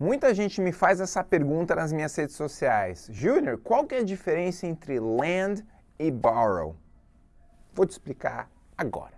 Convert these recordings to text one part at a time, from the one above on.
Muita gente me faz essa pergunta nas minhas redes sociais. Júnior, qual que é a diferença entre lend e borrow? Vou te explicar agora.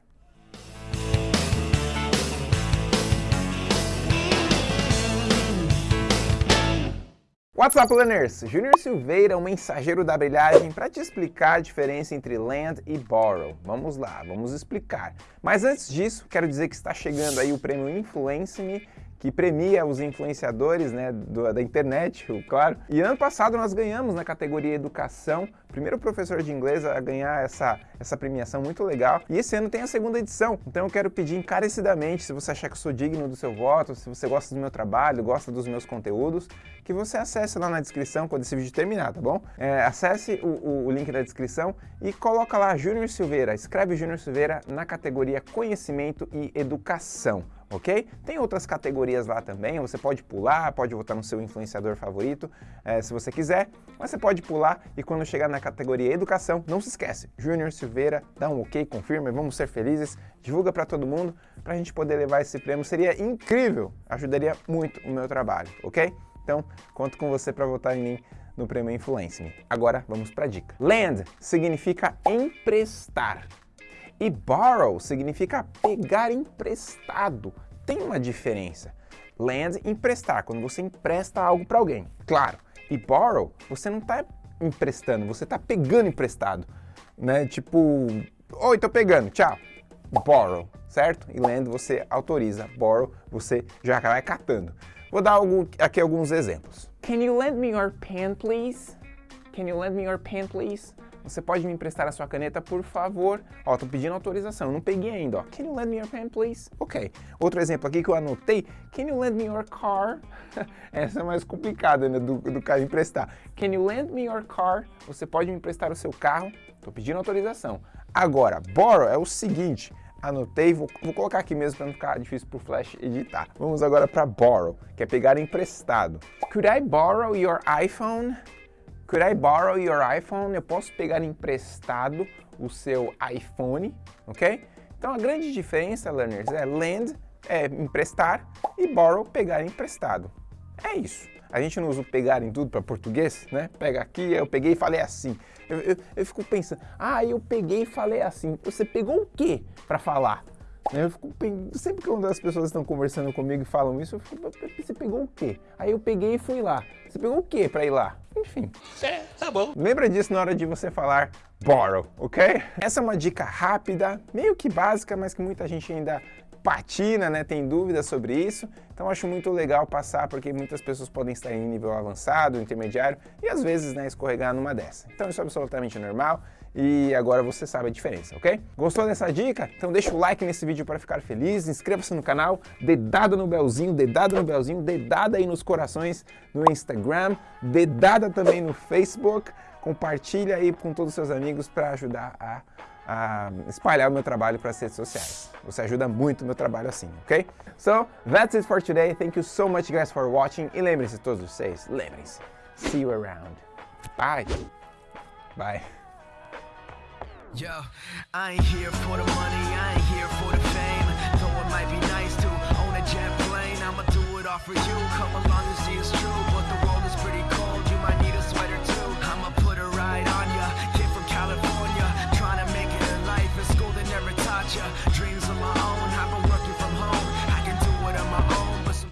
What's up, learners? Júnior Silveira, o mensageiro da brilhagem, para te explicar a diferença entre lend e borrow. Vamos lá, vamos explicar. Mas antes disso, quero dizer que está chegando aí o prêmio Influence Me, que premia os influenciadores né, do, da internet, claro. E ano passado nós ganhamos na categoria Educação, primeiro professor de inglês a ganhar essa, essa premiação muito legal. E esse ano tem a segunda edição, então eu quero pedir encarecidamente, se você achar que eu sou digno do seu voto, se você gosta do meu trabalho, gosta dos meus conteúdos, que você acesse lá na descrição quando esse vídeo terminar, tá bom? É, acesse o, o, o link da descrição e coloca lá Júnior Silveira, escreve Júnior Silveira na categoria Conhecimento e Educação ok? Tem outras categorias lá também, você pode pular, pode votar no seu influenciador favorito, é, se você quiser, mas você pode pular e quando chegar na categoria Educação, não se esquece, Júnior Silveira, dá um ok, confirma, vamos ser felizes, divulga para todo mundo, para a gente poder levar esse prêmio, seria incrível, ajudaria muito o meu trabalho, ok? Então, conto com você para votar em mim no prêmio Influence Me. Agora, vamos para a dica. Lend significa emprestar. E borrow significa pegar emprestado. Tem uma diferença. Lend, emprestar, quando você empresta algo para alguém. Claro. E borrow, você não está emprestando, você está pegando emprestado. Né? Tipo, oi, tô pegando, tchau. Borrow, certo? E lend você autoriza, borrow você já vai catando. Vou dar aqui alguns exemplos. Can you lend me your pen, please? Can you lend me your pen, please? Você pode me emprestar a sua caneta, por favor? Ó, tô pedindo autorização, não peguei ainda, ó. Can you lend me your pen, please? Ok. Outro exemplo aqui que eu anotei. Can you lend me your car? Essa é mais complicada, né, do, do cara emprestar. Can you lend me your car? Você pode me emprestar o seu carro? Tô pedindo autorização. Agora, borrow é o seguinte, anotei, vou, vou, colocar aqui mesmo para não ficar difícil para o Flash editar. Vamos agora para borrow, que é pegar emprestado. Could I borrow your iPhone? Could I borrow your iPhone? Eu posso pegar emprestado o seu iPhone, ok? Então a grande diferença, learners, é lend, é emprestar, e borrow, pegar emprestado. É isso. A gente não usa o pegar em tudo para português, né? Pega aqui, eu peguei e falei assim. Eu, eu, eu fico pensando, ah, eu peguei e falei assim. Você pegou o quê para falar? Eu fico, sempre que uma das pessoas estão conversando comigo e falam isso, eu fico, você pegou o quê? Aí eu peguei e fui lá. Você pegou o quê para ir lá? Enfim. É, tá bom. Lembra disso na hora de você falar borrow, ok? Essa é uma dica rápida, meio que básica, mas que muita gente ainda patina, né, tem dúvidas sobre isso, então acho muito legal passar porque muitas pessoas podem estar em nível avançado, intermediário e às vezes né, escorregar numa dessa. Então isso é absolutamente normal e agora você sabe a diferença, ok? Gostou dessa dica? Então deixa o like nesse vídeo para ficar feliz, inscreva-se no canal, dedada no belzinho, dedada no belzinho, dedada aí nos corações no Instagram, dedada também no Facebook, compartilha aí com todos os seus amigos para ajudar a a espalhar o meu trabalho para as redes sociais. Você ajuda muito o meu trabalho assim, ok? So, that's it for today. Thank you so much guys for watching. E lembrem-se todos vocês, lembrem-se. See you around. Bye. Bye. Yo, I ain't here for the money, I ain't here for the fame. Though it might be nice to own a jet plane, I'ma do it all for you. Come along and see it's true, but the